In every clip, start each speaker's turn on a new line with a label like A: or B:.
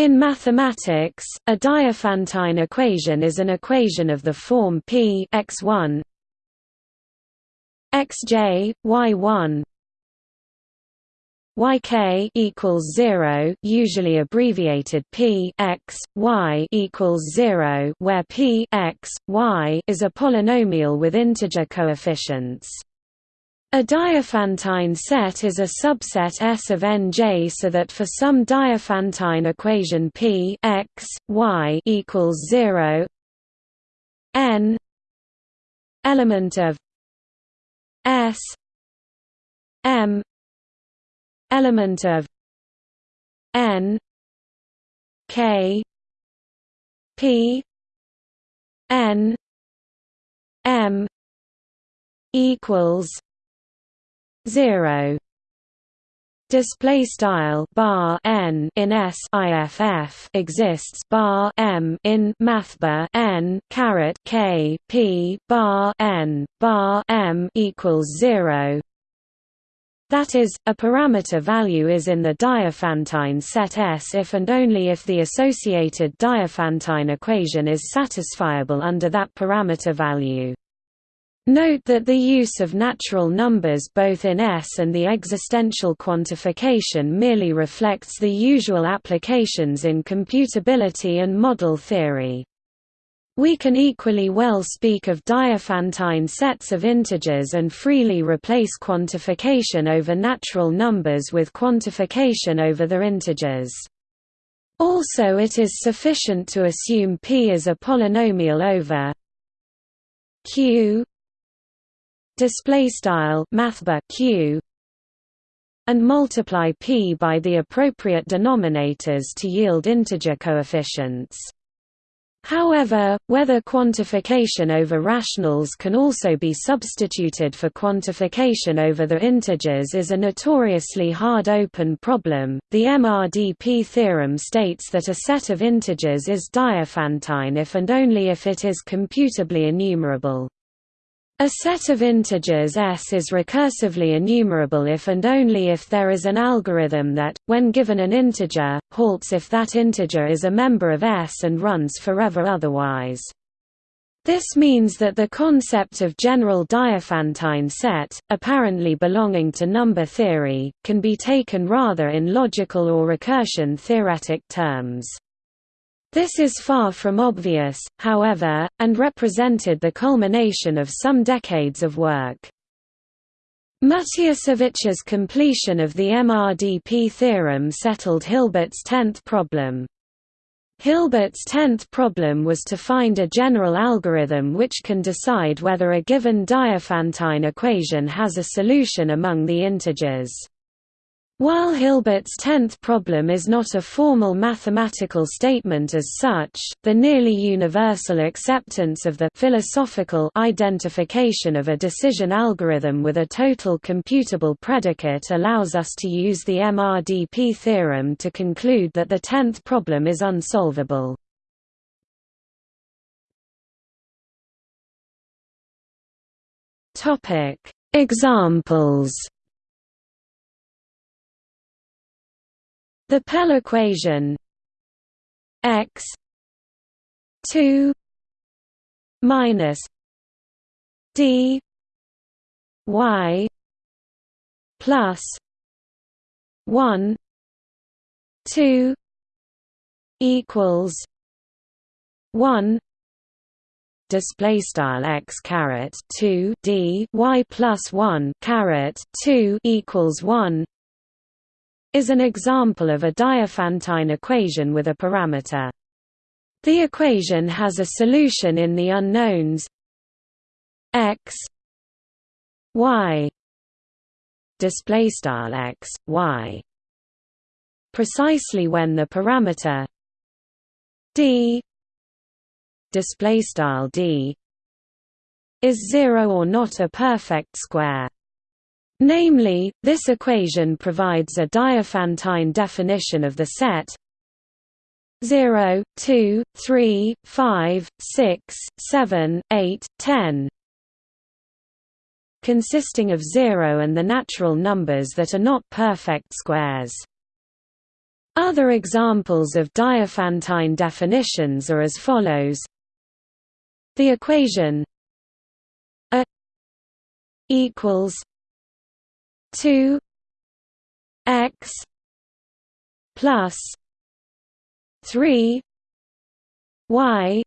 A: In mathematics, a Diophantine equation is an equation of the form p x1 xj y1 yk equals 0 usually abbreviated p x y equals 0 where p x y is a polynomial with integer coefficients a Diophantine set is a subset S of Nj so that for some Diophantine equation P x, y equals 0 n element of S m element of n k p n m equals 0 display style bar n in s iff exists bar m in mathbar n caret k p bar n bar m equals 0 that is, a parameter value is in the Diophantine set S if and only if the associated Diophantine equation is satisfiable under that parameter value. Note that the use of natural numbers both in S and the existential quantification merely reflects the usual applications in computability and model theory. We can equally well speak of Diophantine sets of integers and freely replace quantification over natural numbers with quantification over their integers. Also it is sufficient to assume P is a polynomial over Q display style mathbar q and multiply p by the appropriate denominators to yield integer coefficients. However, whether quantification over rationals can also be substituted for quantification over the integers is a notoriously hard open problem. The MRDP theorem states that a set of integers is Diophantine if and only if it is computably enumerable. A set of integers S is recursively enumerable if and only if there is an algorithm that, when given an integer, halts if that integer is a member of S and runs forever otherwise. This means that the concept of general Diophantine set, apparently belonging to number theory, can be taken rather in logical or recursion theoretic terms. This is far from obvious, however, and represented the culmination of some decades of work. Matiasevich's completion of the MRDP theorem settled Hilbert's tenth problem. Hilbert's tenth problem was to find a general algorithm which can decide whether a given Diophantine equation has a solution among the integers. While Hilbert's tenth problem is not a formal mathematical statement as such, the nearly universal acceptance of the philosophical identification of a decision algorithm with a total computable predicate allows us to use the MRDP theorem to conclude that the tenth problem is unsolvable. Examples The Pell equation x 2 minus d y plus 1 2 equals 1 display style x caret 2 d y plus 1 caret 2 equals 1 is an example of a Diophantine equation with a parameter. The equation has a solution in the unknowns x y display style x y precisely when the parameter d display style d is 0 or not a perfect square Namely, this equation provides a Diophantine definition of the set 0, 2, 3, 5, 6, 7, 8, 10 consisting of 0 and the natural numbers that are not perfect squares. Other examples of Diophantine definitions are as follows The equation A equals 2 x plus 3 y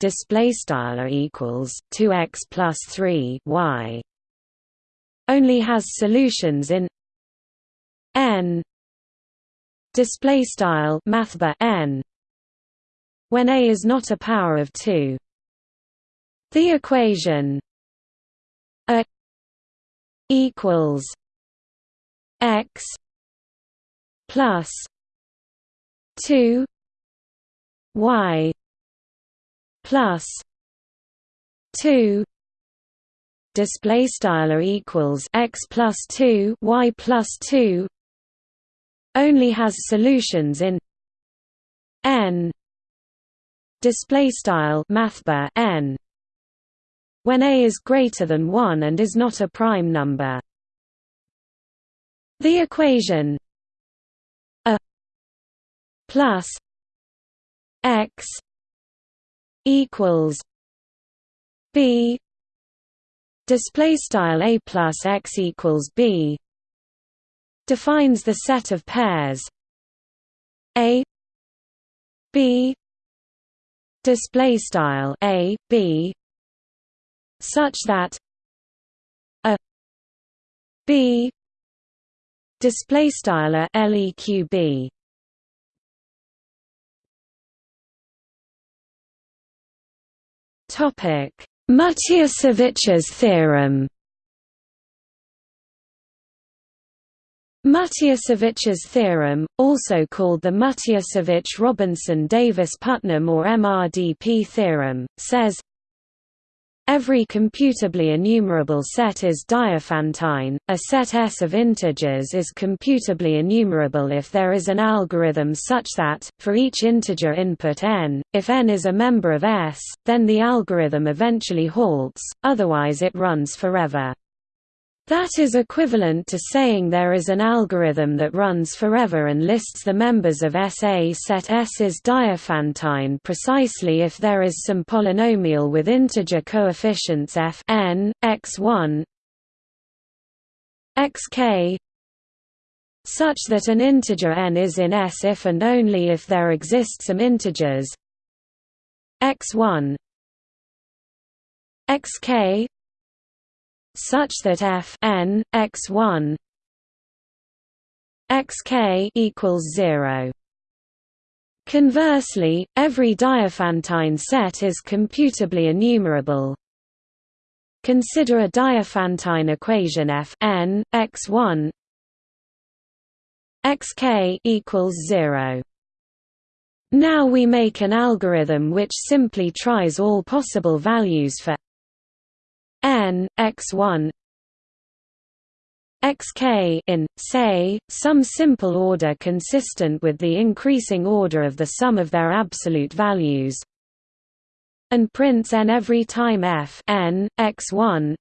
A: display style equals 2x plus 3 y only has solutions in n display style mathbar n when a is not a power of 2 the equation equals x plus 2 y plus 2 display style equals x plus 2 y plus 2 only has solutions in n display style mathbar n when a is greater than 1 and is not a prime number. The equation a plus x equals b display style a plus x equals b defines the set of pairs. A b display style a b such that a b display style leqb topic Matiasevich's theorem. Matiasevich's theorem, also called the Matiasevich-Robinson-Davis-Putnam or MRDP theorem, says Every computably enumerable set is Diophantine. A set S of integers is computably enumerable if there is an algorithm such that, for each integer input n, if n is a member of S, then the algorithm eventually halts, otherwise it runs forever. That is equivalent to saying there is an algorithm that runs forever and lists the members of SA set S is Diophantine precisely if there is some polynomial with integer coefficients f n, x1 xk such that an integer n is in S if and only if there exist some integers x1 xk such that f n x1 xk equals 0 Conversely, every Diophantine set is computably enumerable. Consider a Diophantine equation f n x1 xk equals 0. Now we make an algorithm which simply tries all possible values for n x1 xk in, say, some simple order consistent with the increasing order of the sum of their absolute values. And prints n every time f n x1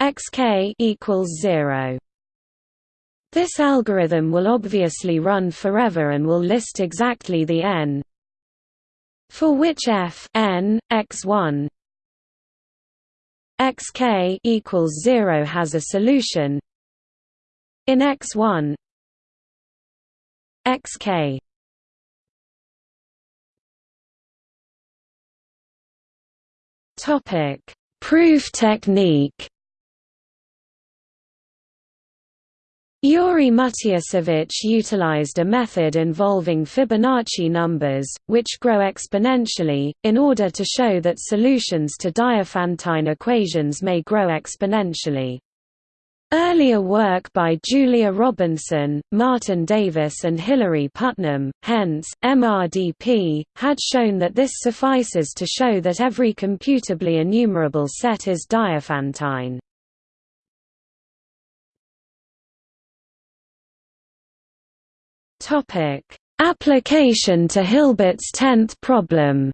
A: xk equals 0 this algorithm will obviously run forever and will list exactly the n for which f n x1 xk equals 0 has a solution. In x1 xk topic. Proof technique Yuri Matiasevich utilized a method involving Fibonacci numbers, which grow exponentially, in order to show that solutions to Diophantine equations may grow exponentially. Earlier work by Julia Robinson, Martin Davis and Hilary Putnam, hence, MRDP, had shown that this suffices to show that every computably enumerable set is Diophantine. Topic: Application to Hilbert's tenth problem.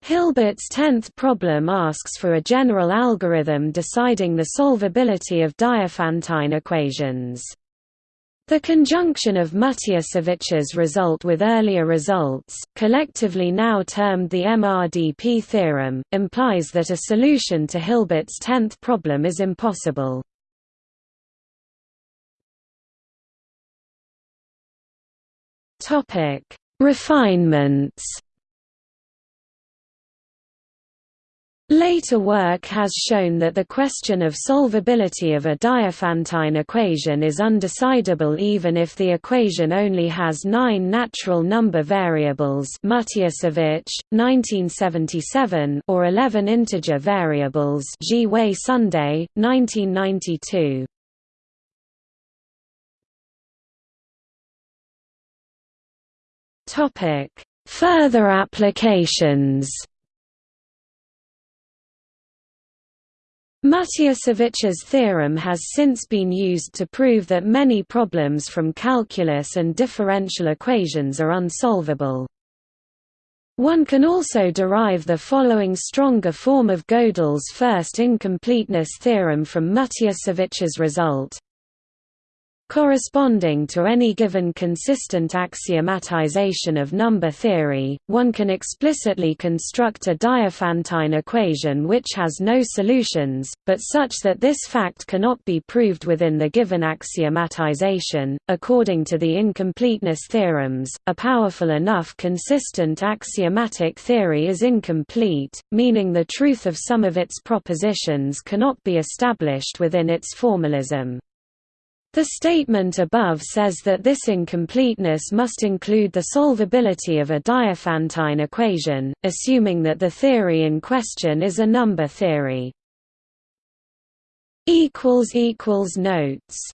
A: Hilbert's tenth problem asks for a general algorithm deciding the solvability of Diophantine equations. The conjunction of Matiasevich's result with earlier results, collectively now termed the MRDP theorem, implies that a solution to Hilbert's tenth problem is impossible. Refinements Later work has shown that the question of solvability of a Diophantine equation is undecidable even if the equation only has nine natural number variables Matiasevich, 1977 or 11 integer variables Sunday, 1992. Further applications. Matiasevich's theorem has since been used to prove that many problems from calculus and differential equations are unsolvable. One can also derive the following stronger form of Gödel's first incompleteness theorem from Matiasevich's result Corresponding to any given consistent axiomatization of number theory, one can explicitly construct a Diophantine equation which has no solutions, but such that this fact cannot be proved within the given axiomatization. According to the incompleteness theorems, a powerful enough consistent axiomatic theory is incomplete, meaning the truth of some of its propositions cannot be established within its formalism. The statement above says that this incompleteness must include the solvability of a Diophantine equation, assuming that the theory in question is a number theory. Notes